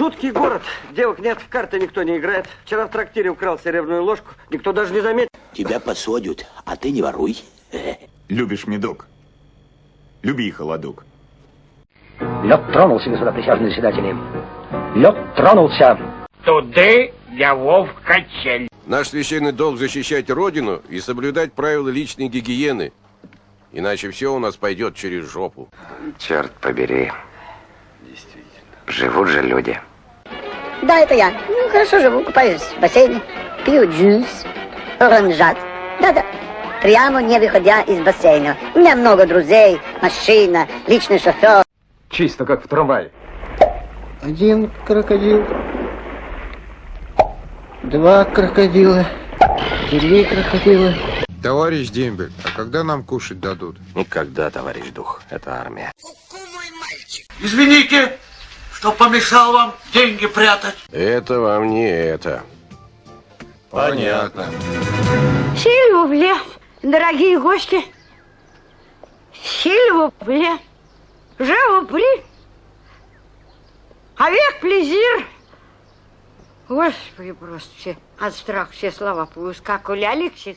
Жуткий город. Девок нет, в карты никто не играет. Вчера в трактире украл серебряную ложку. Никто даже не заметил. Тебя посадят, а ты не воруй. Любишь медок? Люби холодок. Лед тронулся, господа присяжные заседатели. Лед тронулся. Туды я вов качель. Наш священный долг защищать Родину и соблюдать правила личной гигиены. Иначе все у нас пойдет через жопу. Черт побери. Действительно. Живут же люди. Да, это я. Ну, хорошо живу, купаюсь в бассейне, пью джус, оранжат. Да-да. Прямо не выходя из бассейна. У меня много друзей, машина, личный шофер. Чисто как в трамвае. Один крокодил. Два крокодила. Три крокодила. Товарищ Дембель, а когда нам кушать дадут? Никогда, товарищ дух. Это армия. Извините, что помешал вам деньги прятать. Это вам не это. Понятно. Сильвубле, дорогие гости. Сильвубле. Prie. Avec плезир. Господи, просто все от страха все слова поускакали. Алексис,